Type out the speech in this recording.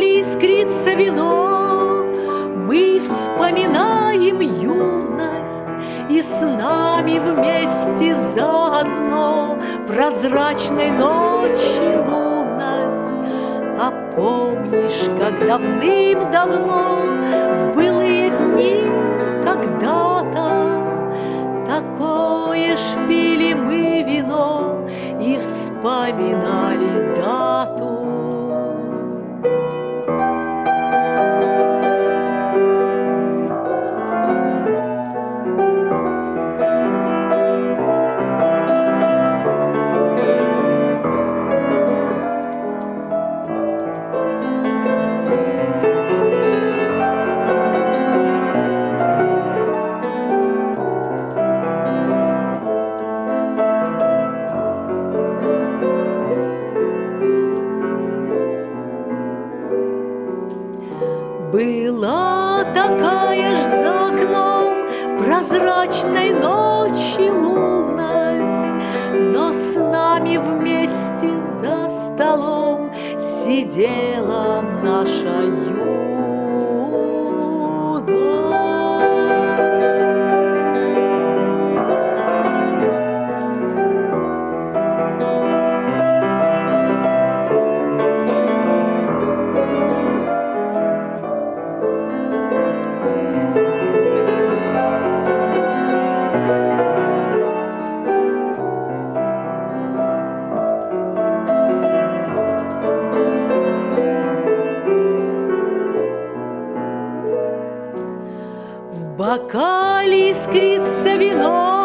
бокале искрится вино, Мы вспоминаем юность, И с нами вместе заодно Прозрачной ночи лунность. А помнишь, как давным-давно В былые дни когда-то Такое ж пили мы вино И вспоминали дату. Была такая ж за окном прозрачной ночи лунность, Но с нами вместе за столом сидела наша юность. Бокале искрится вино,